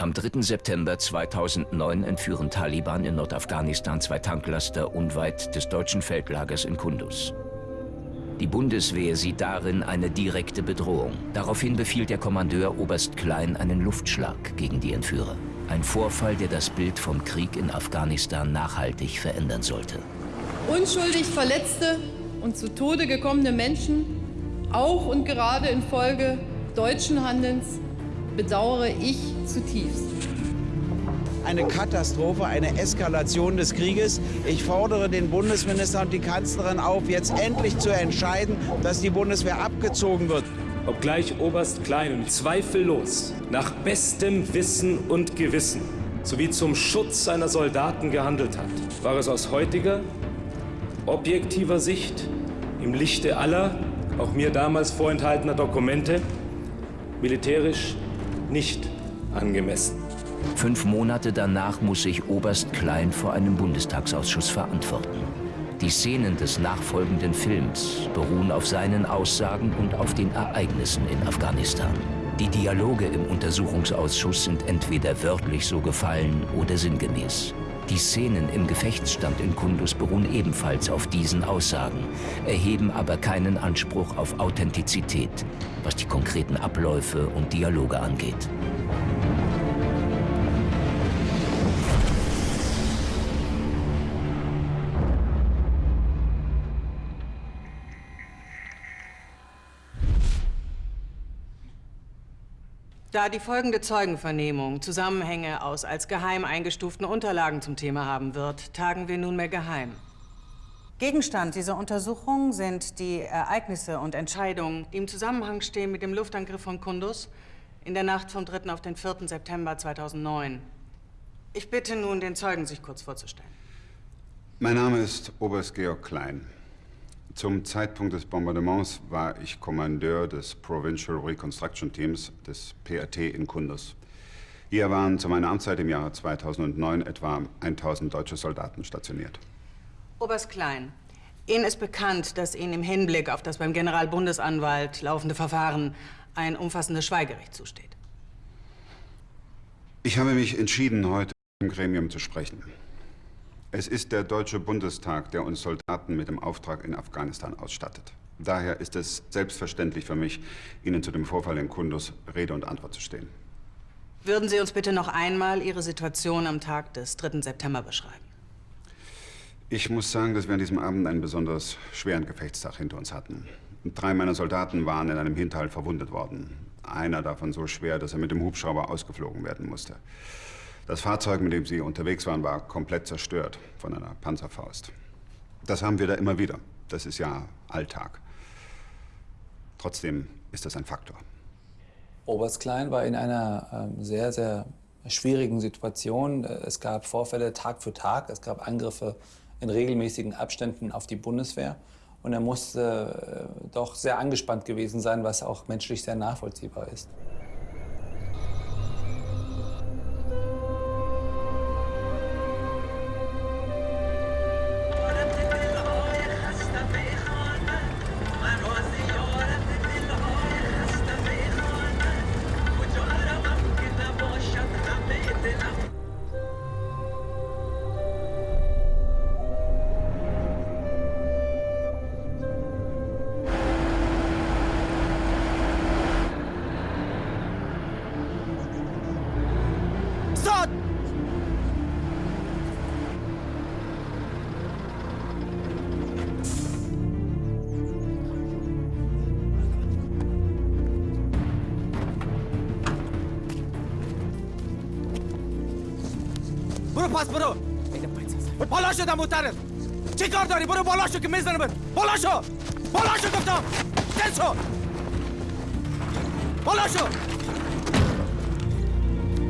Am 3. September 2009 entführen Taliban in Nordafghanistan zwei Tanklaster unweit des deutschen Feldlagers in Kunduz. Die Bundeswehr sieht darin eine direkte Bedrohung. Daraufhin befiehlt der Kommandeur Oberst Klein einen Luftschlag gegen die Entführer. Ein Vorfall, der das Bild vom Krieg in Afghanistan nachhaltig verändern sollte. Unschuldig verletzte und zu Tode gekommene Menschen, auch und gerade infolge deutschen Handelns, bedauere ich zutiefst. Eine Katastrophe, eine Eskalation des Krieges. Ich fordere den Bundesminister und die Kanzlerin auf, jetzt endlich zu entscheiden, dass die Bundeswehr abgezogen wird. Obgleich Oberst Klein zweifellos nach bestem Wissen und Gewissen sowie zum Schutz seiner Soldaten gehandelt hat, war es aus heutiger, objektiver Sicht im Lichte aller, auch mir damals vorenthaltener Dokumente, militärisch nicht angemessen. Fünf Monate danach muss sich Oberst Klein vor einem Bundestagsausschuss verantworten. Die Szenen des nachfolgenden Films beruhen auf seinen Aussagen und auf den Ereignissen in Afghanistan. Die Dialoge im Untersuchungsausschuss sind entweder wörtlich so gefallen oder sinngemäß. Die Szenen im Gefechtsstand in Kundus beruhen ebenfalls auf diesen Aussagen, erheben aber keinen Anspruch auf Authentizität, was die konkreten Abläufe und Dialoge angeht. Da die folgende Zeugenvernehmung Zusammenhänge aus als geheim eingestuften Unterlagen zum Thema haben wird, tagen wir nunmehr geheim. Gegenstand dieser Untersuchung sind die Ereignisse und Entscheidungen, die im Zusammenhang stehen mit dem Luftangriff von Kunduz in der Nacht vom 3. auf den 4. September 2009. Ich bitte nun, den Zeugen sich kurz vorzustellen. Mein Name ist Oberst Georg Klein. Zum Zeitpunkt des Bombardements war ich Kommandeur des Provincial Reconstruction Teams des PRT in Kunduz. Hier waren zu meiner Amtszeit im Jahre 2009 etwa 1000 deutsche Soldaten stationiert. Oberst Klein, Ihnen ist bekannt, dass Ihnen im Hinblick auf das beim Generalbundesanwalt laufende Verfahren ein umfassendes Schweigerecht zusteht. Ich habe mich entschieden, heute im Gremium zu sprechen. Es ist der Deutsche Bundestag, der uns Soldaten mit dem Auftrag in Afghanistan ausstattet. Daher ist es selbstverständlich für mich, Ihnen zu dem Vorfall in Kunduz Rede und Antwort zu stehen. Würden Sie uns bitte noch einmal Ihre Situation am Tag des 3. September beschreiben? Ich muss sagen, dass wir an diesem Abend einen besonders schweren Gefechtstag hinter uns hatten. Drei meiner Soldaten waren in einem Hinterhalt verwundet worden. Einer davon so schwer, dass er mit dem Hubschrauber ausgeflogen werden musste. Das Fahrzeug, mit dem Sie unterwegs waren, war komplett zerstört von einer Panzerfaust. Das haben wir da immer wieder. Das ist ja Alltag. Trotzdem ist das ein Faktor. Oberst Klein war in einer ähm, sehr, sehr schwierigen Situation. Es gab Vorfälle Tag für Tag. Es gab Angriffe in regelmäßigen Abständen auf die Bundeswehr. Und er musste äh, doch sehr angespannt gewesen sein, was auch menschlich sehr nachvollziehbar ist. برو پس برو بالا شدم محترم چی کار داری برو بالا شو که میزنم بالا شو بالا شو گفتم دل شو بالا شو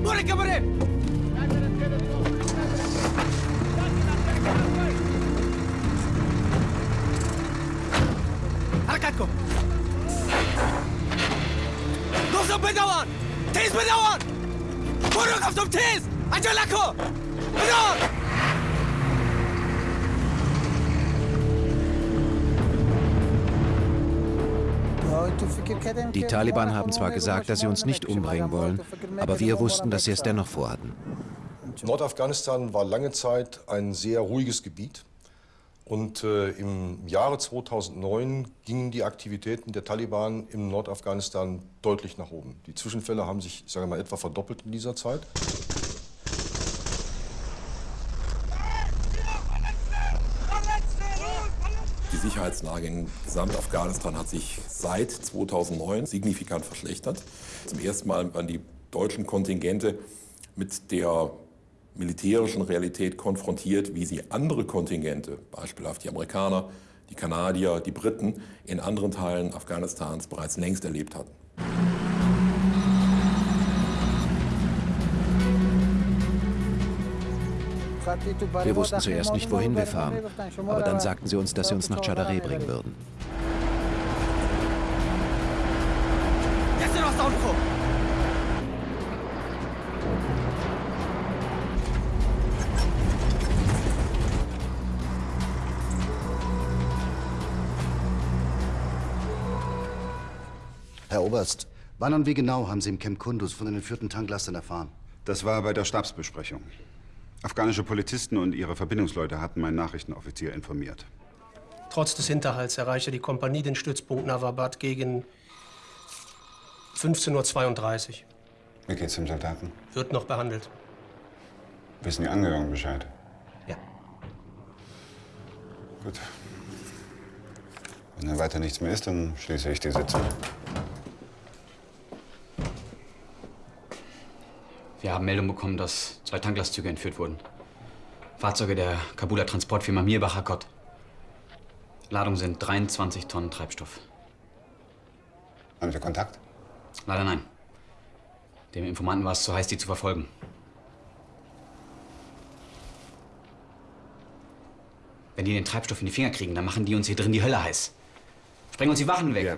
برو که بره حرکت کن گفتم بدوان تیز بدوان برو گفتم تیز عجله کن بدار Die Taliban haben zwar gesagt, dass sie uns nicht umbringen wollen, aber wir wussten, dass sie es dennoch vorhatten. Nordafghanistan war lange Zeit ein sehr ruhiges Gebiet. Und äh, im Jahre 2009 gingen die Aktivitäten der Taliban im Nordafghanistan deutlich nach oben. Die Zwischenfälle haben sich, ich sage mal, etwa verdoppelt in dieser Zeit. Sicherheitslage in Gesamtafghanistan hat sich seit 2009 signifikant verschlechtert. Zum ersten Mal waren die deutschen Kontingente mit der militärischen Realität konfrontiert, wie sie andere Kontingente, beispielhaft die Amerikaner, die Kanadier, die Briten, in anderen Teilen Afghanistans bereits längst erlebt hatten. Wir wussten zuerst nicht, wohin wir fahren, aber dann sagten sie uns, dass sie uns nach Chadare bringen würden. Herr Oberst, wann und wie genau haben Sie im Camp Kunduz von den entführten Tanklastern erfahren? Das war bei der Stabsbesprechung. Afghanische Polizisten und ihre Verbindungsleute hatten meinen Nachrichtenoffizier informiert. Trotz des Hinterhalts erreichte die Kompanie den Stützpunkt Nawabad gegen 15.32 Uhr. Wie geht's dem Soldaten? Wird noch behandelt. Wissen die Angehörigen Bescheid? Ja. Gut. Wenn dann weiter nichts mehr ist, dann schließe ich die Sitzung. Wir haben Meldung bekommen, dass zwei Tanklastzüge entführt wurden. Fahrzeuge der Kabuler Transportfirma Mirbach Hakot. Ladung sind 23 Tonnen Treibstoff. Haben Sie Kontakt? Leider nein. Dem Informanten war es zu heiß, die zu verfolgen. Wenn die den Treibstoff in die Finger kriegen, dann machen die uns hier drin die Hölle heiß. Sprengen uns die Wachen weg. Ja,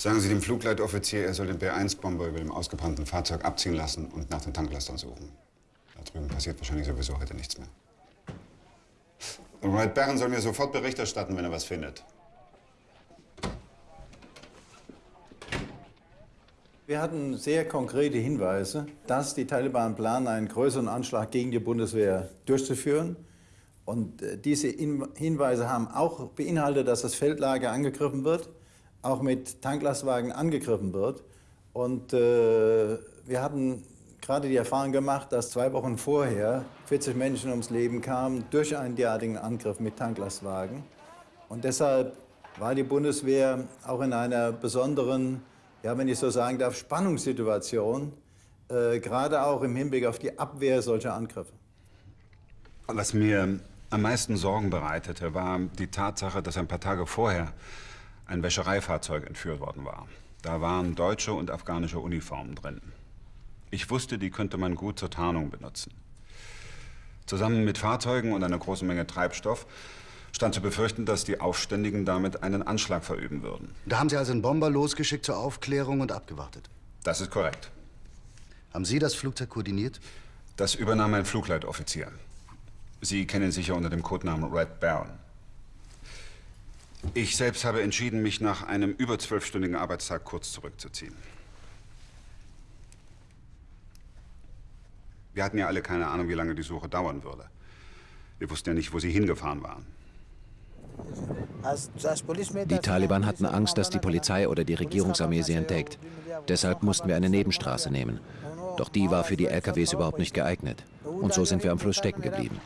Sagen Sie dem Flugleitoffizier, er soll den B-1-Bomber über dem ausgebrannten Fahrzeug abziehen lassen und nach den Tanklastern suchen. Da drüben passiert wahrscheinlich sowieso heute nichts mehr. Und Wright Barron soll mir sofort Bericht erstatten, wenn er was findet. Wir hatten sehr konkrete Hinweise, dass die Taliban planen, einen größeren Anschlag gegen die Bundeswehr durchzuführen. Und äh, diese Hinweise haben auch beinhaltet, dass das Feldlager angegriffen wird, auch mit Tanklastwagen angegriffen wird. Und äh, wir hatten gerade die Erfahrung gemacht, dass zwei Wochen vorher 40 Menschen ums Leben kamen durch einen derartigen Angriff mit Tanklastwagen. Und deshalb war die Bundeswehr auch in einer besonderen ja, wenn ich so sagen darf, Spannungssituation, äh, gerade auch im Hinblick auf die Abwehr solcher Angriffe. Was mir am meisten Sorgen bereitete, war die Tatsache, dass ein paar Tage vorher ein Wäschereifahrzeug entführt worden war. Da waren deutsche und afghanische Uniformen drin. Ich wusste, die könnte man gut zur Tarnung benutzen. Zusammen mit Fahrzeugen und einer großen Menge Treibstoff stand zu befürchten, dass die Aufständigen damit einen Anschlag verüben würden. Da haben Sie also einen Bomber losgeschickt zur Aufklärung und abgewartet? Das ist korrekt. Haben Sie das Flugzeug koordiniert? Das übernahm ein Flugleitoffizier. Sie kennen sich ja unter dem Codenamen Red Baron. Ich selbst habe entschieden, mich nach einem über zwölfstündigen Arbeitstag kurz zurückzuziehen. Wir hatten ja alle keine Ahnung, wie lange die Suche dauern würde. Wir wussten ja nicht, wo sie hingefahren waren. Die Taliban hatten Angst, dass die Polizei oder die Regierungsarmee sie entdeckt. Deshalb mussten wir eine Nebenstraße nehmen. Doch die war für die LKWs überhaupt nicht geeignet. Und so sind wir am Fluss stecken geblieben.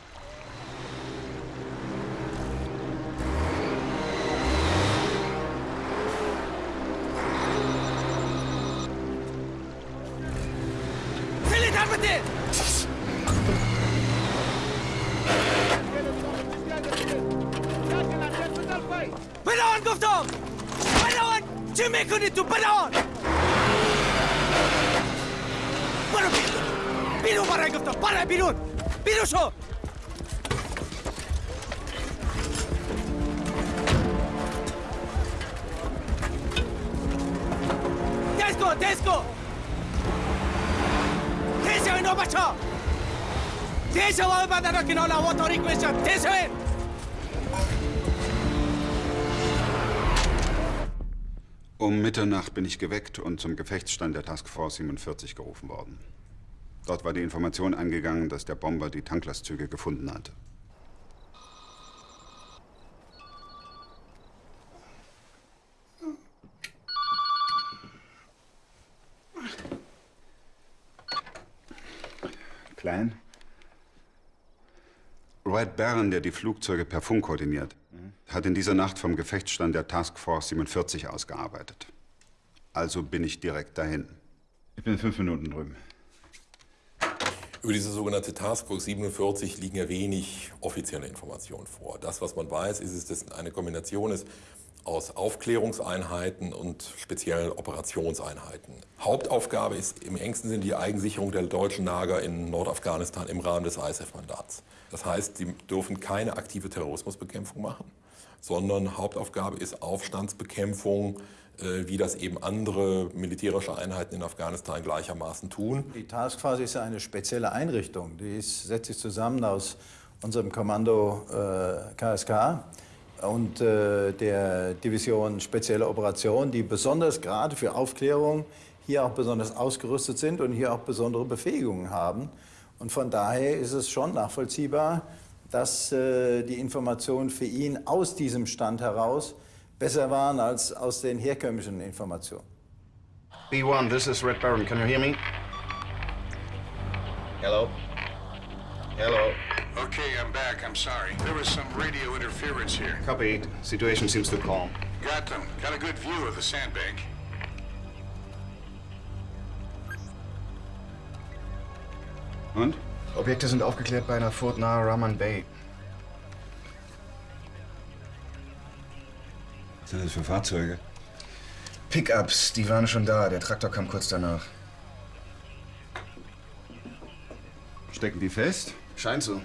ನೀನು ಬರಾಗಿರ್ತ ಬರ ಬಿರು ಬಿರುಸು Tesco, Tesco! Tesco, no bacho! Tesco, va a mandar aquí no la voto request, Tesco! Um Mitternacht bin ich geweckt und zum Gefechtsstand der Taskforce 47 gerufen worden. Dort war die Information eingegangen, dass der Bomber die Tanklastzüge gefunden hatte. Klein? Wright Barron, der die Flugzeuge per Funk koordiniert, hat in dieser Nacht vom Gefechtsstand der Taskforce 47 ausgearbeitet. Also bin ich direkt dahin. Ich bin in fünf Minuten drüben. Über diese sogenannte Taskforce 47 liegen ja wenig offizielle Informationen vor. Das, was man weiß, ist, dass es eine Kombination ist aus Aufklärungseinheiten und speziellen Operationseinheiten. Hauptaufgabe ist im engsten Sinne die Eigensicherung der deutschen Lager in Nordafghanistan im Rahmen des ISAF-Mandats. Das heißt, sie dürfen keine aktive Terrorismusbekämpfung machen, sondern Hauptaufgabe ist Aufstandsbekämpfung, äh, wie das eben andere militärische Einheiten in Afghanistan gleichermaßen tun. Die Taskforce ist eine spezielle Einrichtung. Die ist, setzt sich zusammen aus unserem Kommando äh, KSK und äh, der Division Spezielle Operationen, die besonders gerade für Aufklärung hier auch besonders ausgerüstet sind und hier auch besondere Befähigungen haben. Und von daher ist es schon nachvollziehbar, dass äh, die Informationen für ihn aus diesem Stand heraus besser waren als aus den herkömmlichen Informationen. B1, this is Red Baron. Can you hear me? Hello? Hello? Okay, I'm back. I'm sorry. There was some radio interference here. Copy. Situation seems to calm. Got them. Got a good view of the sandbank. Und? Objekte sind aufgeklärt bei einer Furt nahe Raman Bay. Was sind das für Fahrzeuge? Pickups, die waren schon da. Der Traktor kam kurz danach. Stecken die fest? Scheint so.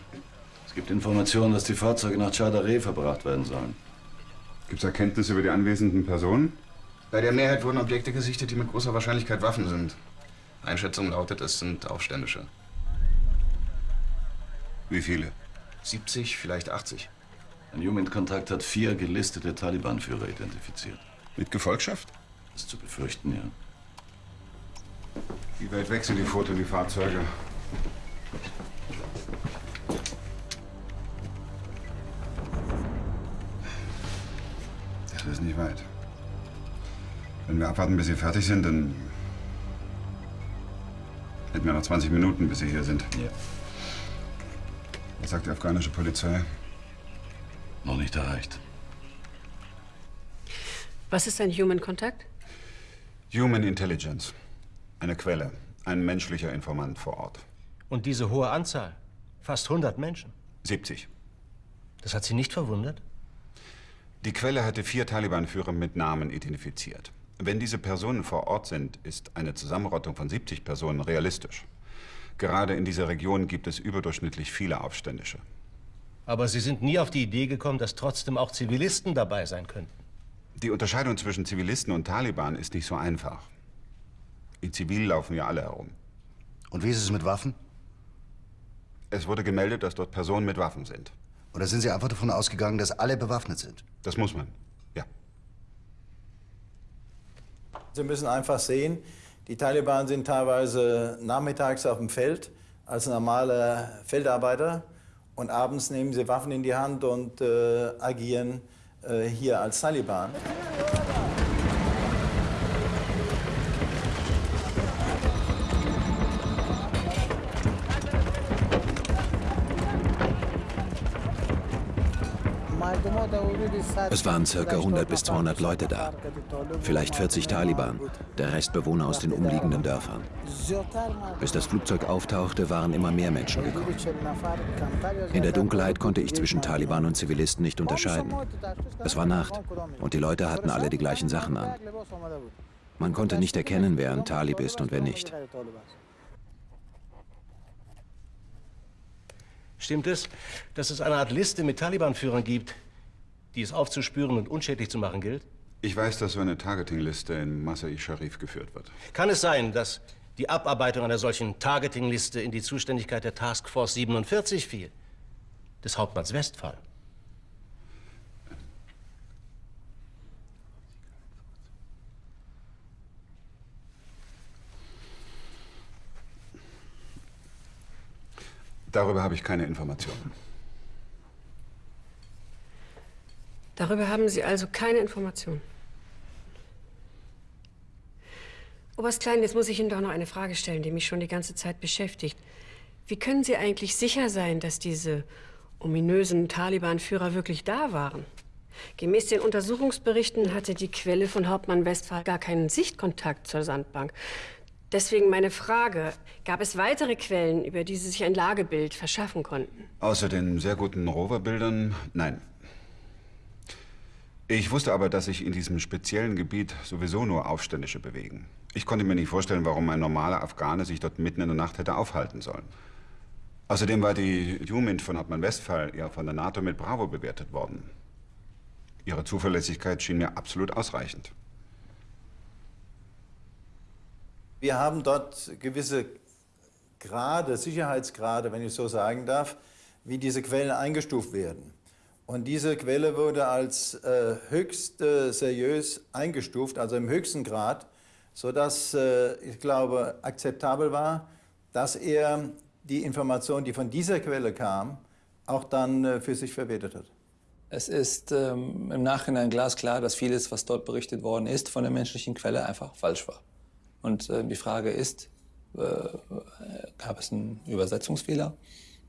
Es gibt Informationen, dass die Fahrzeuge nach Chadare verbracht werden sollen. Gibt es Erkenntnisse über die anwesenden Personen? Bei der Mehrheit wurden Objekte gesichtet, die mit großer Wahrscheinlichkeit Waffen sind. Einschätzung lautet, es sind Aufständische. Wie viele? 70, vielleicht 80. Ein Human-Kontakt hat vier gelistete Taliban-Führer identifiziert. Mit Gefolgschaft? Das ist zu befürchten, ja. Wie weit weg sind die Foto und die Fahrzeuge? Das ist nicht weit. Wenn wir abwarten, bis Sie fertig sind, dann hätten wir noch 20 Minuten, bis Sie hier sind. Ja. Was sagt die afghanische Polizei? Noch nicht erreicht. Was ist ein Human Contact? Human Intelligence. Eine Quelle. Ein menschlicher Informant vor Ort. Und diese hohe Anzahl? Fast 100 Menschen? 70. Das hat Sie nicht verwundert? Die Quelle hatte vier Taliban-Führer mit Namen identifiziert. Wenn diese Personen vor Ort sind, ist eine Zusammenrottung von 70 Personen realistisch. Gerade in dieser Region gibt es überdurchschnittlich viele Aufständische. Aber Sie sind nie auf die Idee gekommen, dass trotzdem auch Zivilisten dabei sein könnten. Die Unterscheidung zwischen Zivilisten und Taliban ist nicht so einfach. In Zivil laufen ja alle herum. Und wie ist es mit Waffen? Es wurde gemeldet, dass dort Personen mit Waffen sind. Oder sind Sie einfach davon ausgegangen, dass alle bewaffnet sind? Das muss man. Sie müssen einfach sehen, die Taliban sind teilweise nachmittags auf dem Feld als normale Feldarbeiter und abends nehmen sie Waffen in die Hand und äh, agieren äh, hier als Taliban. Es waren circa 100 bis 200 Leute da. Vielleicht 40 Taliban, der Rest Bewohner aus den umliegenden Dörfern. Bis das Flugzeug auftauchte, waren immer mehr Menschen gekommen. In der Dunkelheit konnte ich zwischen Taliban und Zivilisten nicht unterscheiden. Es war Nacht und die Leute hatten alle die gleichen Sachen an. Man konnte nicht erkennen, wer ein Talib ist und wer nicht. Stimmt es, dass es eine Art Liste mit Taliban-Führern gibt, die es aufzuspüren und unschädlich zu machen gilt? Ich weiß, dass so eine Targeting-Liste in Masai Sharif geführt wird. Kann es sein, dass die Abarbeitung einer solchen Targeting-Liste in die Zuständigkeit der Task Force 47 fiel? Des Hauptmanns Westphal? Darüber habe ich keine Informationen. Darüber haben Sie also keine Informationen. Oberst Klein, jetzt muss ich Ihnen doch noch eine Frage stellen, die mich schon die ganze Zeit beschäftigt. Wie können Sie eigentlich sicher sein, dass diese ominösen Taliban-Führer wirklich da waren? Gemäß den Untersuchungsberichten hatte die Quelle von Hauptmann Westphal gar keinen Sichtkontakt zur Sandbank. Deswegen meine Frage, gab es weitere Quellen, über die Sie sich ein Lagebild verschaffen konnten? Außer den sehr guten Roverbildern, nein. Ich wusste aber, dass sich in diesem speziellen Gebiet sowieso nur Aufständische bewegen. Ich konnte mir nicht vorstellen, warum ein normaler Afghane sich dort mitten in der Nacht hätte aufhalten sollen. Außerdem war die Jumint von Hauptmann Westphal ja von der NATO mit Bravo bewertet worden. Ihre Zuverlässigkeit schien mir absolut ausreichend. Wir haben dort gewisse Grade, Sicherheitsgrade, wenn ich so sagen darf, wie diese Quellen eingestuft werden. Und diese Quelle wurde als äh, höchst äh, seriös eingestuft, also im höchsten Grad, sodass, äh, ich glaube, akzeptabel war, dass er die Information, die von dieser Quelle kam, auch dann äh, für sich verwertet hat. Es ist ähm, im Nachhinein glasklar, dass vieles, was dort berichtet worden ist, von der menschlichen Quelle einfach falsch war. Und äh, die Frage ist, äh, gab es einen Übersetzungsfehler?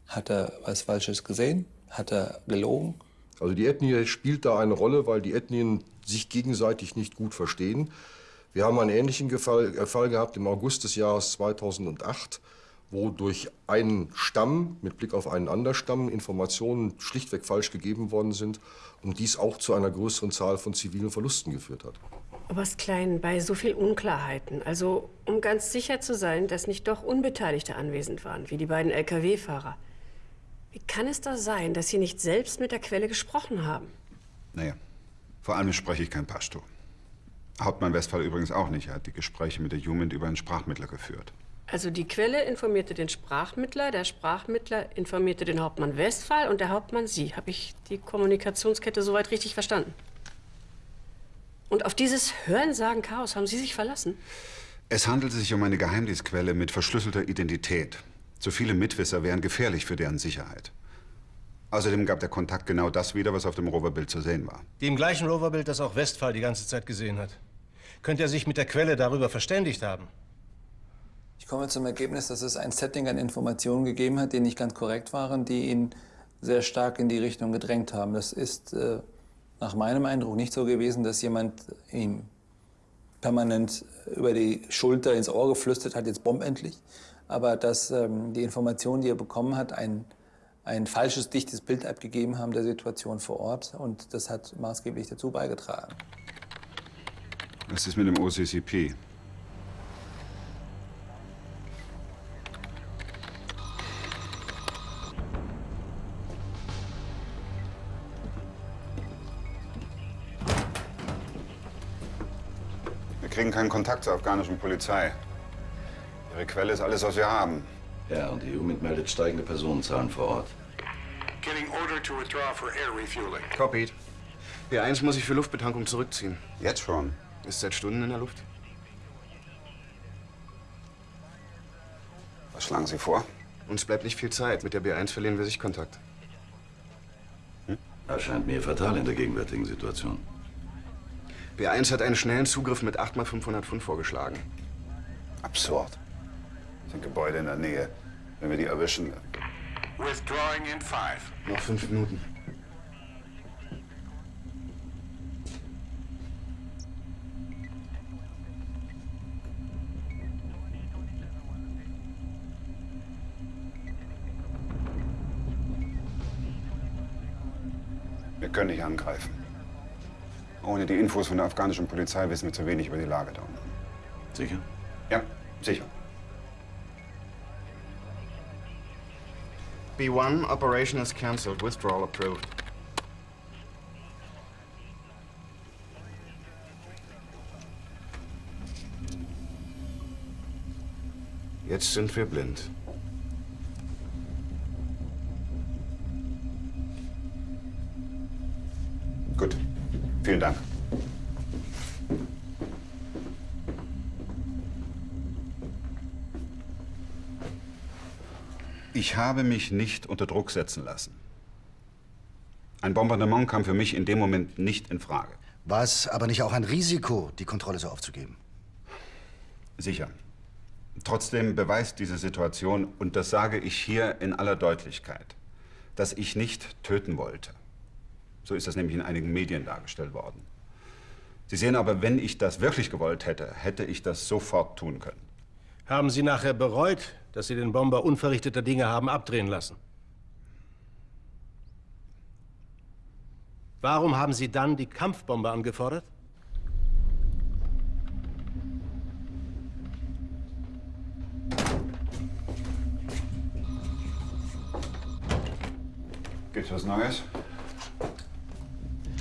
Hat er was Falsches gesehen? Hat er gelogen? Also die Ethnie spielt da eine Rolle, weil die Ethnien sich gegenseitig nicht gut verstehen. Wir haben einen ähnlichen Fall, äh, Fall gehabt im August des Jahres 2008, wo durch einen Stamm mit Blick auf einen anderen Stamm Informationen schlichtweg falsch gegeben worden sind und dies auch zu einer größeren Zahl von zivilen Verlusten geführt hat. Oberst Klein, bei so viel Unklarheiten, also um ganz sicher zu sein, dass nicht doch Unbeteiligte anwesend waren, wie die beiden Lkw-Fahrer, wie kann es da sein, dass Sie nicht selbst mit der Quelle gesprochen haben? Naja, vor allem spreche ich kein Pashto. Hauptmann Westphal übrigens auch nicht. Er hat die Gespräche mit der Jugend über einen Sprachmittler geführt. Also die Quelle informierte den Sprachmittler, der Sprachmittler informierte den Hauptmann Westphal und der Hauptmann Sie. Habe ich die Kommunikationskette soweit richtig verstanden? Und auf dieses Hörensagen-Chaos haben Sie sich verlassen? Es handelte sich um eine Geheimdienstquelle mit verschlüsselter Identität. Zu viele Mitwisser wären gefährlich für deren Sicherheit. Außerdem gab der Kontakt genau das wieder, was auf dem Roverbild zu sehen war. Dem gleichen Roverbild, das auch Westphal die ganze Zeit gesehen hat. Könnte er sich mit der Quelle darüber verständigt haben? Ich komme zum Ergebnis, dass es ein Setting an Informationen gegeben hat, die nicht ganz korrekt waren, die ihn sehr stark in die Richtung gedrängt haben. Das ist äh, nach meinem Eindruck nicht so gewesen, dass jemand ihm permanent über die Schulter ins Ohr geflüstert hat, jetzt bomb endlich, aber dass ähm, die Informationen, die er bekommen hat, ein, ein falsches, dichtes Bild abgegeben haben der Situation vor Ort. Und das hat maßgeblich dazu beigetragen. Was ist mit dem OCCP? Wir kriegen keinen Kontakt zur afghanischen Polizei. Ihre Quelle ist alles, was wir haben. Ja, und die UMIT meldet steigende Personenzahlen vor Ort. Getting order to withdraw for air refueling. Copied. B1 muss sich für Luftbetankung zurückziehen. Jetzt schon? Ist seit Stunden in der Luft. Was schlagen Sie vor? Uns bleibt nicht viel Zeit. Mit der B1 verlieren wir Sichtkontakt. Erscheint mir fatal in der gegenwärtigen Situation. B1 hat einen schnellen Zugriff mit 8 x 500 Pfund vorgeschlagen. Absurd. Sind Gebäude in der Nähe. Wenn wir die erwischen. Withdrawing in five. Noch fünf Minuten. Wir können nicht angreifen. Ohne die Infos von der afghanischen Polizei wissen wir zu wenig über die Lage da unten. Sicher? Ja, sicher. B1, operation is cancelled. Withdrawal approved. Jetzt sind wir blind. Gut. Vielen Dank. Ich habe mich nicht unter Druck setzen lassen. Ein Bombardement kam für mich in dem Moment nicht in Frage. War es aber nicht auch ein Risiko, die Kontrolle so aufzugeben? Sicher. Trotzdem beweist diese Situation, und das sage ich hier in aller Deutlichkeit, dass ich nicht töten wollte. So ist das nämlich in einigen Medien dargestellt worden. Sie sehen aber, wenn ich das wirklich gewollt hätte, hätte ich das sofort tun können. Haben Sie nachher bereut, dass Sie den Bomber unverrichteter Dinge haben abdrehen lassen? Warum haben Sie dann die Kampfbombe angefordert? Gibt's was Neues?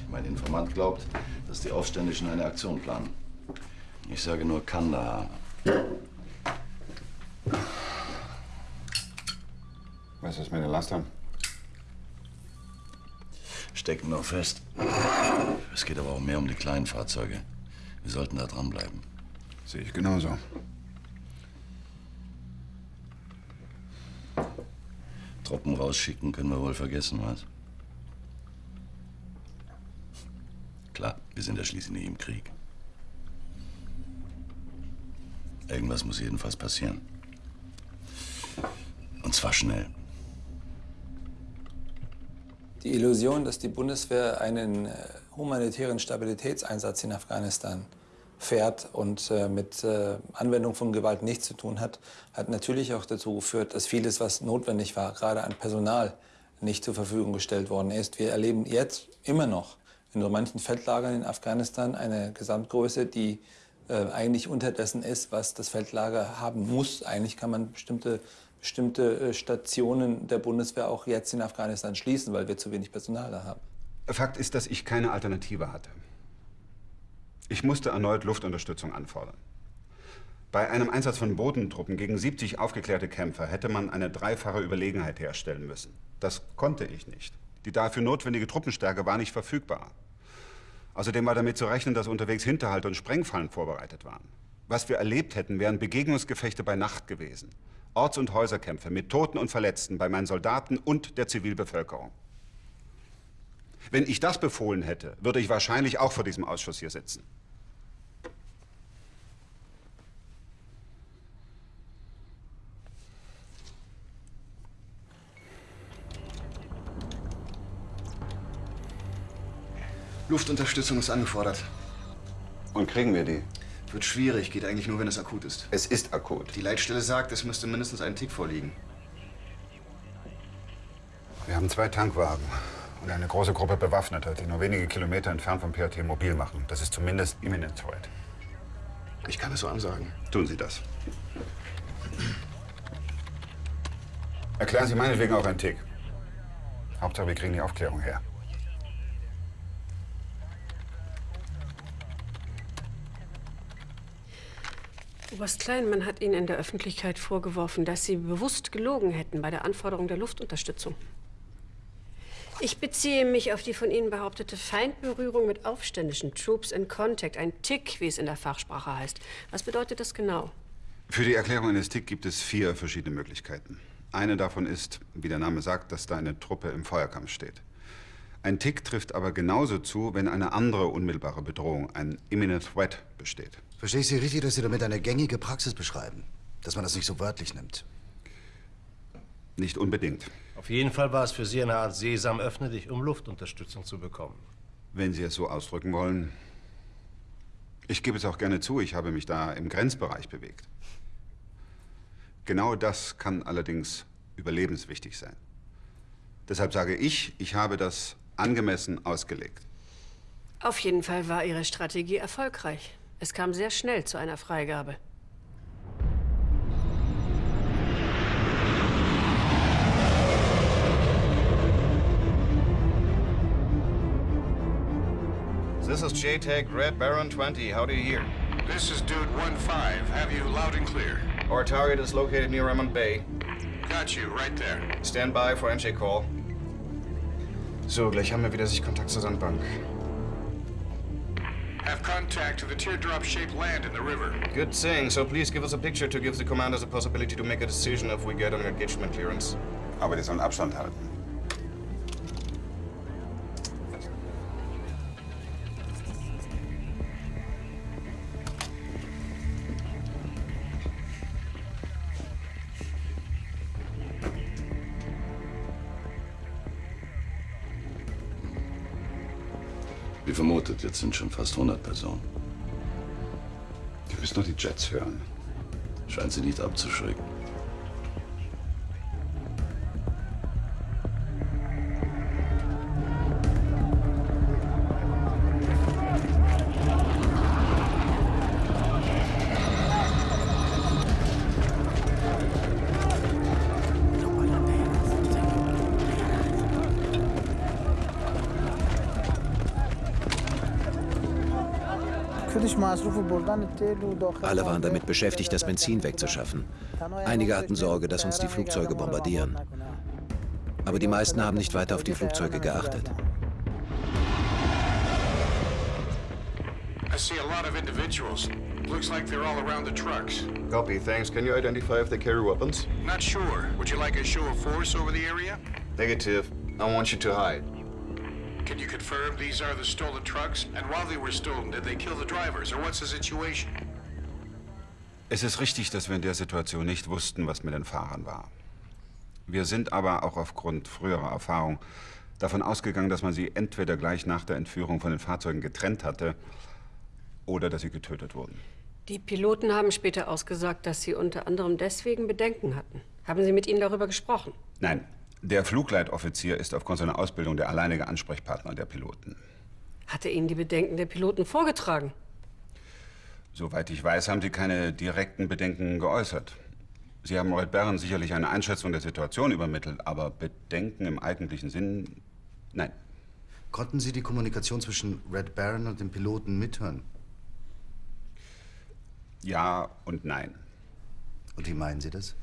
Mein Informant glaubt, dass die Aufständischen eine Aktion planen. Ich sage nur Kandahar. Was ist mit den Lastern? Stecken noch fest. Es geht aber auch mehr um die kleinen Fahrzeuge. Wir sollten da dranbleiben. Sehe ich genauso. Truppen rausschicken können wir wohl vergessen, was? Klar, wir sind ja schließlich nicht im Krieg. Irgendwas muss jedenfalls passieren. Und zwar schnell. Die Illusion, dass die Bundeswehr einen äh, humanitären Stabilitätseinsatz in Afghanistan fährt und äh, mit äh, Anwendung von Gewalt nichts zu tun hat, hat natürlich auch dazu geführt, dass vieles, was notwendig war, gerade an Personal, nicht zur Verfügung gestellt worden ist. Wir erleben jetzt immer noch in so manchen Feldlagern in Afghanistan eine Gesamtgröße, die äh, eigentlich unterdessen ist, was das Feldlager haben muss. Eigentlich kann man bestimmte, bestimmte äh, Stationen der Bundeswehr auch jetzt in Afghanistan schließen, weil wir zu wenig Personal da haben. Fakt ist, dass ich keine Alternative hatte. Ich musste erneut Luftunterstützung anfordern. Bei einem Einsatz von Bodentruppen gegen 70 aufgeklärte Kämpfer hätte man eine dreifache Überlegenheit herstellen müssen. Das konnte ich nicht. Die dafür notwendige Truppenstärke war nicht verfügbar. Außerdem war damit zu rechnen, dass unterwegs Hinterhalt und Sprengfallen vorbereitet waren. Was wir erlebt hätten, wären Begegnungsgefechte bei Nacht gewesen. Orts- und Häuserkämpfe mit Toten und Verletzten bei meinen Soldaten und der Zivilbevölkerung. Wenn ich das befohlen hätte, würde ich wahrscheinlich auch vor diesem Ausschuss hier sitzen. Luftunterstützung ist angefordert. Und kriegen wir die? Wird schwierig, geht eigentlich nur, wenn es akut ist. Es ist akut. Die Leitstelle sagt, es müsste mindestens ein Tick vorliegen. Wir haben zwei Tankwagen und eine große Gruppe Bewaffneter, die nur wenige Kilometer entfernt vom PRT mobil machen. Das ist zumindest imminent threat. Ich kann es so ansagen. Tun Sie das. Erklären Sie meinetwegen auch einen Tick. Hauptsache, wir kriegen die Aufklärung her. Oberst Kleinmann hat Ihnen in der Öffentlichkeit vorgeworfen, dass Sie bewusst gelogen hätten bei der Anforderung der Luftunterstützung. Ich beziehe mich auf die von Ihnen behauptete Feindberührung mit aufständischen Troops in Contact, ein Tick, wie es in der Fachsprache heißt. Was bedeutet das genau? Für die Erklärung eines Tick gibt es vier verschiedene Möglichkeiten. Eine davon ist, wie der Name sagt, dass da eine Truppe im Feuerkampf steht. Ein Tick trifft aber genauso zu, wenn eine andere unmittelbare Bedrohung, ein imminent threat, besteht. Verstehe ich Sie richtig, dass Sie damit eine gängige Praxis beschreiben? Dass man das nicht so wörtlich nimmt? Nicht unbedingt. Auf jeden Fall war es für Sie eine Art Sesam, öffne dich, um Luftunterstützung zu bekommen. Wenn Sie es so ausdrücken wollen. Ich gebe es auch gerne zu, ich habe mich da im Grenzbereich bewegt. Genau das kann allerdings überlebenswichtig sein. Deshalb sage ich, ich habe das angemessen ausgelegt. Auf jeden Fall war Ihre Strategie erfolgreich. Es kam sehr schnell zu einer Freigabe. This is JTAG Red Baron 20. How do you hear? This is Dude 1-5. Have you loud and clear? Our target is located near Remond Bay. Got you, right there. Stand by for MJ Call. So, gleich haben wir wieder Sichtkontakt zur Sandbank. Have contact to the teardrop-shaped land in the river. Good thing. So please give us a picture to give the commanders a possibility to make a decision if we get an engagement clearance. Aber die sollen Abstand halten. Jetzt sind schon fast 100 Personen. Wir müssen doch die Jets hören. Scheint sie nicht abzuschrecken. Alle waren damit beschäftigt, das Benzin wegzuschaffen. Einige hatten Sorge, dass uns die Flugzeuge bombardieren. Aber die meisten haben nicht weiter auf die Flugzeuge geachtet. I see a lot of individuals. Looks like they're all around the trucks. Copy, thanks. Can you identify if they carry weapons? Not sure. Would you like a show of force over the area? Negative. I want you to hide. Can you confirm these are the stolen trucks? And while they were stolen, did they kill the drivers, or what's the situation? Es ist richtig, dass wir in der Situation nicht wussten, was mit den Fahrern war. Wir sind aber auch aufgrund früherer Erfahrung davon ausgegangen, dass man sie entweder gleich nach der Entführung von den Fahrzeugen getrennt hatte oder dass sie getötet wurden. Die Piloten haben später ausgesagt, dass sie unter anderem deswegen Bedenken hatten. Haben Sie mit ihnen darüber gesprochen? Nein, der Flugleitoffizier ist aufgrund seiner Ausbildung der alleinige Ansprechpartner der Piloten. Hat er Ihnen die Bedenken der Piloten vorgetragen? Soweit ich weiß, haben sie keine direkten Bedenken geäußert. Sie haben Red Barron sicherlich eine Einschätzung der Situation übermittelt, aber Bedenken im eigentlichen Sinn, nein. Konnten Sie die Kommunikation zwischen Red Baron und dem Piloten mithören? Ja und nein. Und wie meinen Sie das?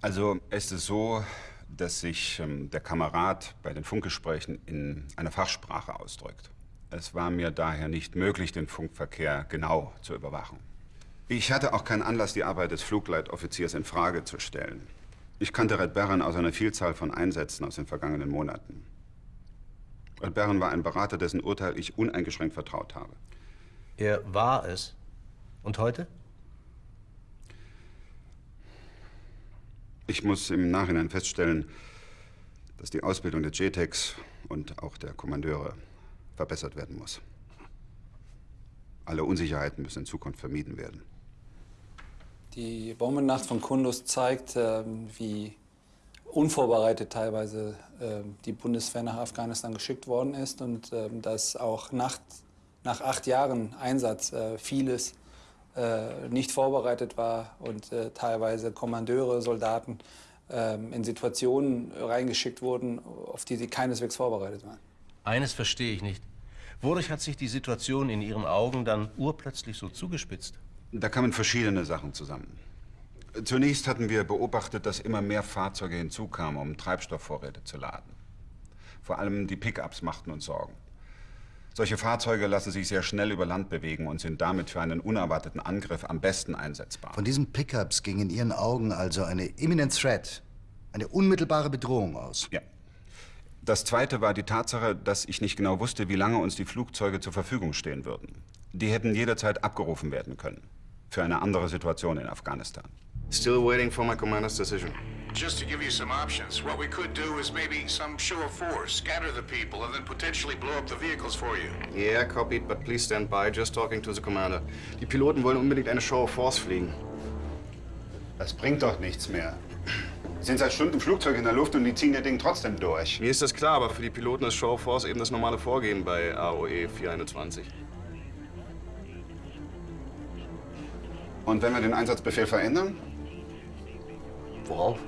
Also es ist so, dass sich ähm, der Kamerad bei den Funkgesprächen in einer Fachsprache ausdrückt. Es war mir daher nicht möglich, den Funkverkehr genau zu überwachen. Ich hatte auch keinen Anlass, die Arbeit des Flugleitoffiziers in Frage zu stellen. Ich kannte Red Barron aus einer Vielzahl von Einsätzen aus den vergangenen Monaten. Red Barron war ein Berater, dessen Urteil ich uneingeschränkt vertraut habe. Er war es. Und heute? Ich muss im Nachhinein feststellen, dass die Ausbildung der JTEX und auch der Kommandeure verbessert werden muss. Alle Unsicherheiten müssen in Zukunft vermieden werden. Die Bombennacht von Kunduz zeigt, ähm, wie unvorbereitet teilweise ähm, die Bundeswehr nach Afghanistan geschickt worden ist und ähm, dass auch nach, nach acht Jahren Einsatz äh, vieles nicht vorbereitet war und äh, teilweise Kommandeure, Soldaten in Situationen reingeschickt wurden, auf die sie keineswegs vorbereitet waren. Eines verstehe ich nicht. Wodurch hat sich die Situation in Ihren Augen dann urplötzlich so zugespitzt? Da kamen verschiedene Sachen zusammen. Zunächst hatten wir beobachtet, dass immer mehr Fahrzeuge hinzukamen, um Treibstoffvorräte zu laden. Vor allem die Pickups machten uns Sorgen. Solche Fahrzeuge lassen sich sehr schnell über Land bewegen und sind damit für einen unerwarteten Angriff am besten einsetzbar. Von diesen Pickups ging in Ihren Augen also eine imminent threat, eine unmittelbare Bedrohung aus. Ja. Das zweite war die Tatsache, dass ich nicht genau wusste, wie lange uns die Flugzeuge zur Verfügung stehen würden. Die hätten jederzeit abgerufen werden können. Für eine andere Situation in Afghanistan. Still waiting for my commander's decision. Just to give you some options, what we could do is maybe some show of force, scatter the people, and then potentially blow up the vehicles for you. Yeah, copied, but please stand by. Just talking to the commander. Die Piloten wollen unbedingt eine Show of Force fliegen. Das bringt doch nichts mehr. Wir sind seit Stunden Flugzeug in der Luft und die ziehen ihr Ding trotzdem durch. Mir ist das klar, aber für die Piloten ist Show of Force eben das normale Vorgehen bei AOE 421. Und wenn wir den Einsatzbefehl verändern? Worauf?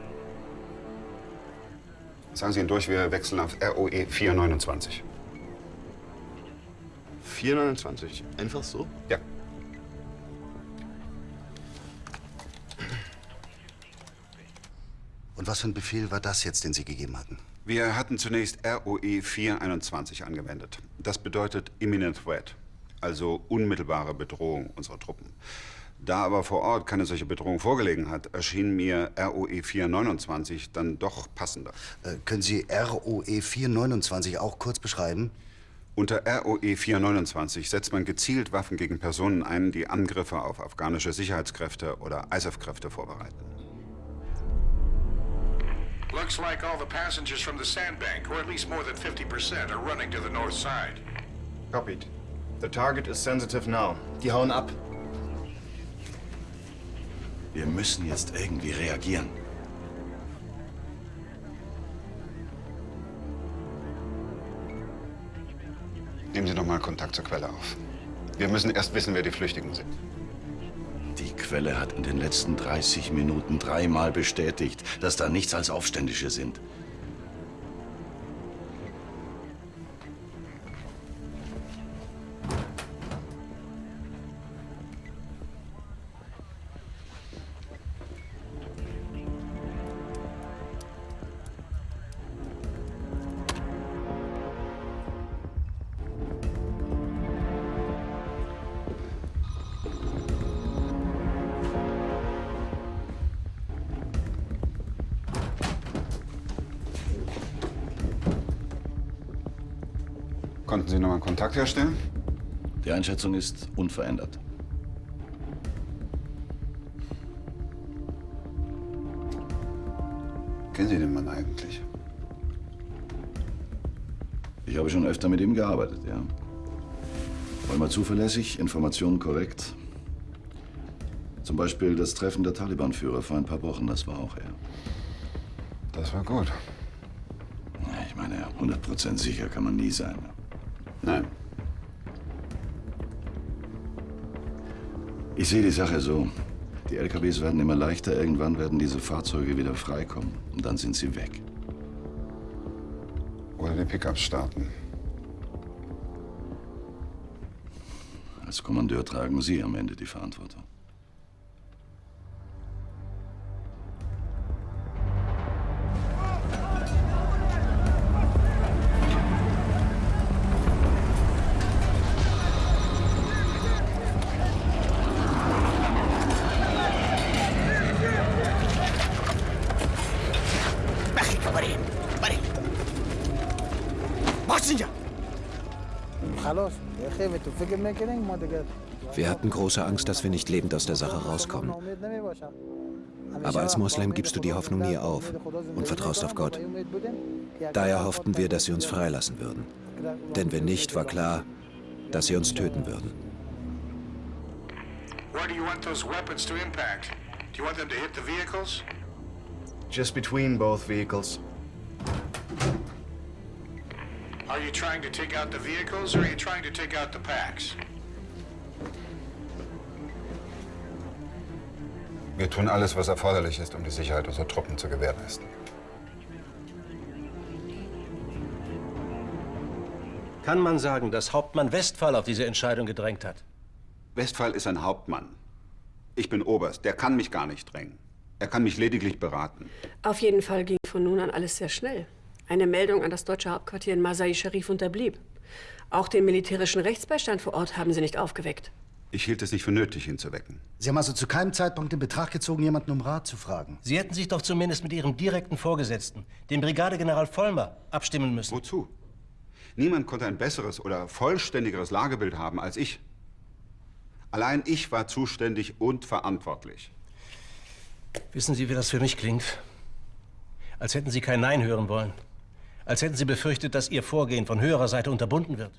Sagen Sie ihn durch, wir wechseln auf ROE 429. 429? Einfach so? Ja. Und was für ein Befehl war das jetzt, den Sie gegeben hatten? Wir hatten zunächst ROE 421 angewendet. Das bedeutet Imminent Threat. also unmittelbare Bedrohung unserer Truppen. Da aber vor Ort keine solche Bedrohung vorgelegen hat, erschien mir ROE 429 dann doch passender. Äh, können Sie ROE 429 auch kurz beschreiben? Unter ROE 429 setzt man gezielt Waffen gegen Personen ein, die Angriffe auf afghanische Sicherheitskräfte oder ISAF-Kräfte vorbereiten. Looks like all the passengers from the sandbank, or at least more than 50%, are running to the north side. Copied. The target is sensitive now. Die hauen ab. Wir müssen jetzt irgendwie reagieren. Nehmen Sie doch mal Kontakt zur Quelle auf. Wir müssen erst wissen, wer die Flüchtigen sind. Die Quelle hat in den letzten 30 Minuten dreimal bestätigt, dass da nichts als Aufständische sind. Konnten Sie nochmal Kontakt herstellen? Die Einschätzung ist unverändert. Kennen Sie den Mann eigentlich? Ich habe schon öfter mit ihm gearbeitet, ja. Vollmer zuverlässig, Informationen korrekt. Zum Beispiel das Treffen der Taliban-Führer vor ein paar Wochen, das war auch er. Das war gut. Ich meine, 100% sicher kann man nie sein. Nein. Ich sehe die Sache so. Die LKWs werden immer leichter, irgendwann werden diese Fahrzeuge wieder freikommen. Und dann sind sie weg. Oder die Pickups starten. Als Kommandeur tragen Sie am Ende die Verantwortung. Wir hatten große Angst, dass wir nicht lebend aus der Sache rauskommen. Aber als Moslem gibst du die Hoffnung nie auf und vertraust auf Gott. Daher hofften wir, dass sie uns freilassen würden. Denn wenn nicht, war klar, dass sie uns töten würden. Where do you want those weapons to impact? Do you want them to hit the vehicles? Just between both vehicles. Are you trying to take out the vehicles or are you trying to take out the packs? Wir tun alles, was erforderlich ist, um die Sicherheit unserer Truppen zu gewährleisten. Kann man sagen, dass Hauptmann Westphal auf diese Entscheidung gedrängt hat? Westphal ist ein Hauptmann. Ich bin Oberst. Der kann mich gar nicht drängen. Er kann mich lediglich beraten. Auf jeden Fall ging von nun an alles sehr schnell. Eine Meldung an das deutsche Hauptquartier in Masai Sharif unterblieb. Auch den militärischen Rechtsbeistand vor Ort haben sie nicht aufgeweckt. Ich hielt es nicht für nötig, ihn zu wecken. Sie haben also zu keinem Zeitpunkt in Betracht gezogen, jemanden um Rat zu fragen. Sie hätten sich doch zumindest mit Ihrem direkten Vorgesetzten, dem Brigadegeneral Vollmer, abstimmen müssen. Wozu? Niemand konnte ein besseres oder vollständigeres Lagebild haben als ich. Allein ich war zuständig und verantwortlich. Wissen Sie, wie das für mich klingt? Als hätten Sie kein Nein hören wollen. Als hätten Sie befürchtet, dass Ihr Vorgehen von höherer Seite unterbunden wird.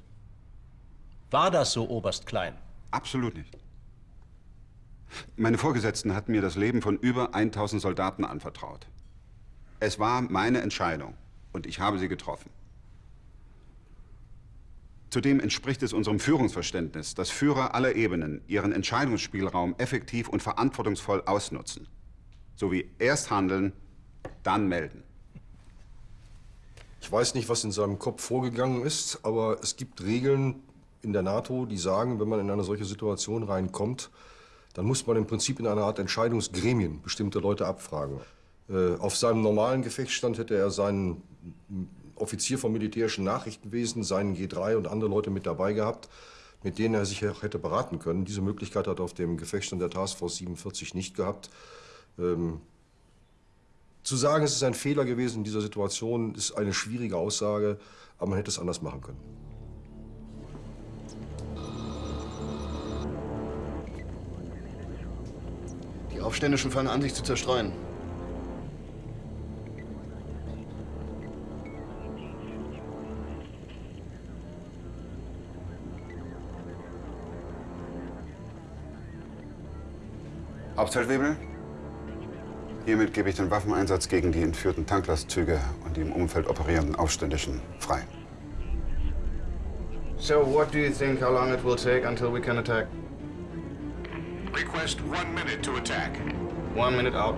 War das so, Oberst Klein? Absolut nicht. Meine Vorgesetzten hatten mir das Leben von über 1000 Soldaten anvertraut. Es war meine Entscheidung und ich habe sie getroffen. Zudem entspricht es unserem Führungsverständnis, dass Führer aller Ebenen ihren Entscheidungsspielraum effektiv und verantwortungsvoll ausnutzen. Sowie erst handeln, dann melden. Ich weiß nicht, was in seinem Kopf vorgegangen ist, aber es gibt Regeln in der NATO, die sagen, wenn man in eine solche Situation reinkommt, dann muss man im Prinzip in einer Art Entscheidungsgremien bestimmte Leute abfragen. Äh, auf seinem normalen Gefechtsstand hätte er seinen Offizier vom militärischen Nachrichtenwesen, seinen G3 und andere Leute mit dabei gehabt. mit denen er sich hätte beraten können. Diese Möglichkeit hat er auf dem Gefechtsstand der Taskforce 47 nicht gehabt. Ähm, zu sagen, es ist ein Fehler gewesen in dieser Situation, ist eine schwierige Aussage, aber man hätte es anders machen können. Die Aufständischen fangen an, sich zu zerstreuen. Hauptfeldwebel, hiermit gebe ich den Waffeneinsatz gegen die entführten Tanklastzüge und die im Umfeld operierenden Aufständischen frei. So, what do you think how long it will take until we can attack? Request one minute to attack. One minute out.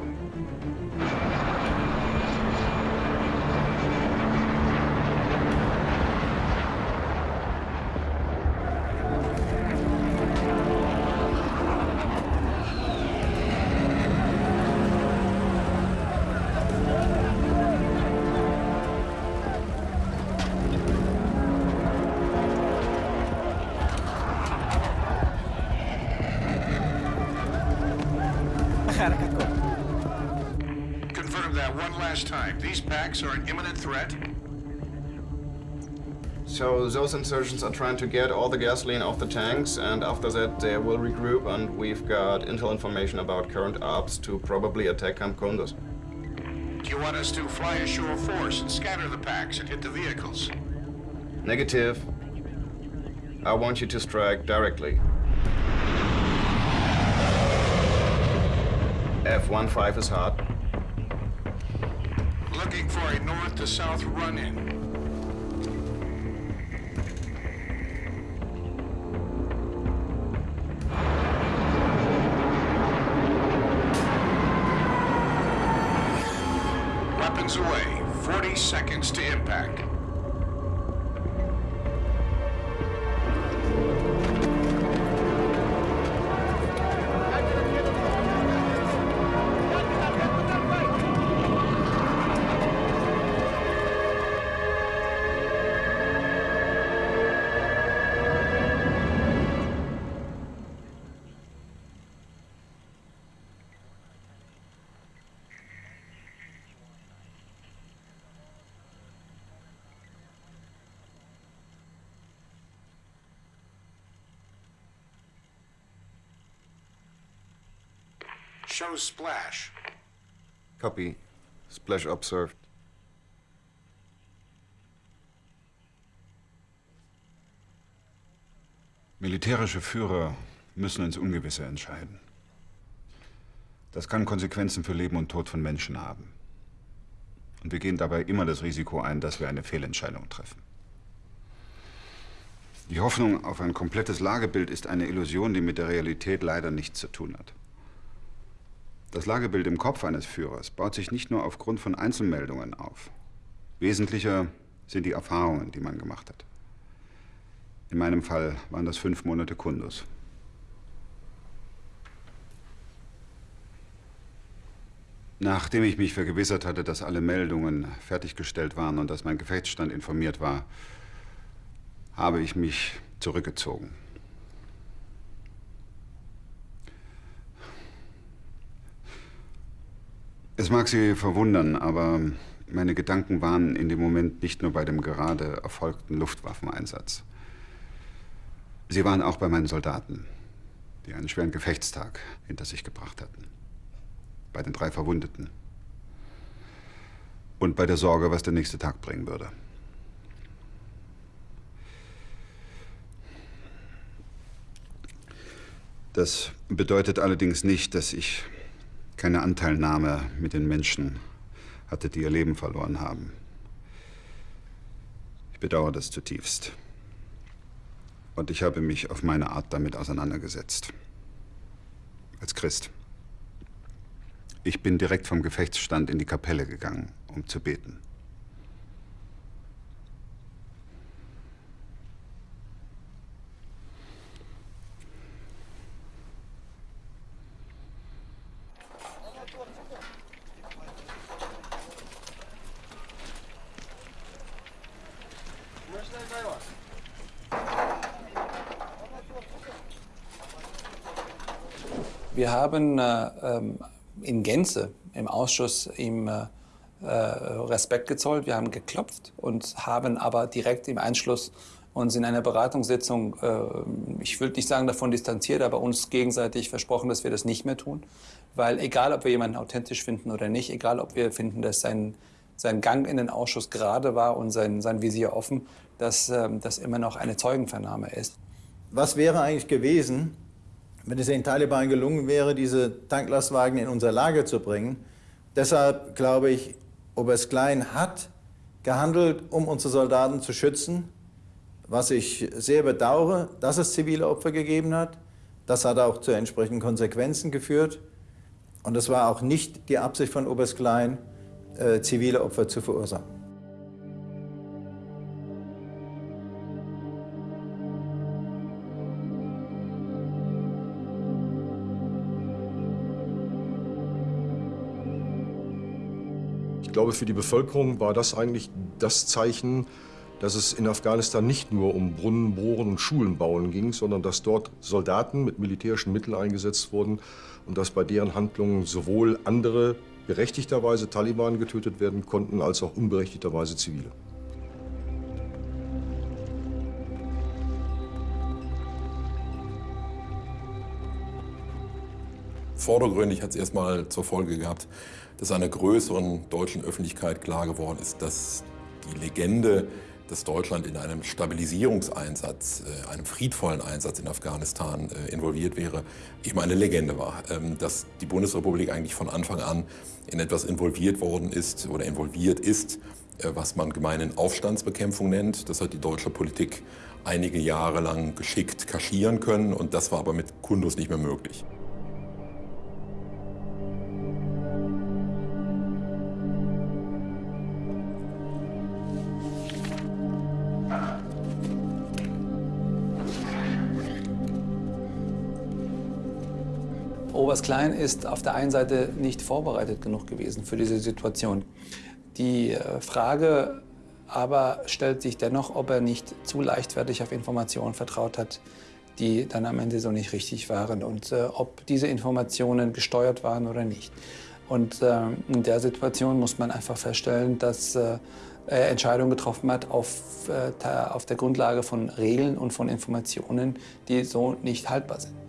Those insurgents are trying to get all the gasoline off the tanks, and after that they will regroup, and we've got intel information about current ops to probably attack Camp Kunduz. Do you want us to fly a show of force and scatter the packs and hit the vehicles? Negative. I want you to strike directly. F-15 is hot. Looking for a north to south run-in. Weapons away. 40 seconds to impact. Show splash. Copy. Splash observed. Militärische Führer müssen ins Ungewisse entscheiden. Das kann Konsequenzen für Leben und Tod von Menschen haben. Und wir gehen dabei immer das Risiko ein, dass wir eine Fehlentscheidung treffen. Die Hoffnung auf ein komplettes Lagebild ist eine Illusion, die mit der Realität leider nichts zu tun hat. Das Lagebild im Kopf eines Führers baut sich nicht nur aufgrund von Einzelmeldungen auf. Wesentlicher sind die Erfahrungen, die man gemacht hat. In meinem Fall waren das fünf Monate Kundus. Nachdem ich mich vergewissert hatte, dass alle Meldungen fertiggestellt waren und dass mein Gefechtsstand informiert war, habe ich mich zurückgezogen. Es mag Sie verwundern, aber meine Gedanken waren in dem Moment nicht nur bei dem gerade erfolgten Luftwaffeneinsatz. Sie waren auch bei meinen Soldaten, die einen schweren Gefechtstag hinter sich gebracht hatten. Bei den drei Verwundeten. Und bei der Sorge, was der nächste Tag bringen würde. Das bedeutet allerdings nicht, dass ich keine Anteilnahme mit den Menschen hatte, die ihr Leben verloren haben. Ich bedauere das zutiefst. Und ich habe mich auf meine Art damit auseinandergesetzt. Als Christ. Ich bin direkt vom Gefechtsstand in die Kapelle gegangen, um zu beten. Haben äh, ähm, in Gänze im Ausschuss ihm äh, äh, Respekt gezollt. Wir haben geklopft und haben aber direkt im Anschluss uns in einer Beratungssitzung, ich will nicht sagen davon distanziert, aber uns gegenseitig versprochen, dass wir das nicht mehr tun. Weil egal, ob wir jemanden authentisch finden oder nicht, egal, ob wir finden, dass sein, sein Gang in den Ausschuss gerade war und sein, sein Visier offen, dass äh, das immer noch eine Zeugenvernahme ist. Was wäre eigentlich gewesen, wenn es den Taliban gelungen wäre, diese Tanklastwagen in unser Lager zu bringen? Deshalb glaube ich, Oberst Klein hat gehandelt, um unsere Soldaten zu schützen, was ich sehr bedauere, dass es zivile Opfer gegeben hat. Das hat auch zu entsprechenden Konsequenzen geführt. Und es war auch nicht die Absicht von Oberst Klein, äh, zivile Opfer zu verursachen. Ich glaube, für die Bevölkerung war das eigentlich das Zeichen, dass es in Afghanistan nicht nur um Brunnen bohren und Schulen bauen ging, sondern dass dort Soldaten mit militärischen Mitteln eingesetzt wurden und dass bei deren Handlungen sowohl andere berechtigterweise Taliban getötet werden konnten, als auch unberechtigterweise Zivile. Vordergründig hat es erstmal zur Folge gehabt, dass einer größeren deutschen Öffentlichkeit klar geworden ist, dass die Legende dass Deutschland in einem Stabilisierungseinsatz, äh, einem friedvollen Einsatz in Afghanistan äh, involviert wäre, eben eine Legende war. Ähm, dass die Bundesrepublik eigentlich von Anfang an in etwas involviert worden ist oder involviert ist, äh, was man gemeinen Aufstandsbekämpfung nennt. Das hat die deutsche Politik einige Jahre lang geschickt kaschieren können und das war aber mit Kundus nicht mehr möglich. Oberst Klein ist auf der einen Seite nicht vorbereitet genug gewesen für diese Situation. Die äh, Frage aber stellt sich dennoch, ob er nicht zu leichtfertig auf Informationen vertraut hat, die dann am Ende so nicht richtig waren und äh, ob diese Informationen gesteuert waren oder nicht. Und äh, in der Situation muss man einfach feststellen, dass äh, er Entscheidungen getroffen hat auf, äh, auf der Grundlage von Regeln und von Informationen, die so nicht haltbar sind.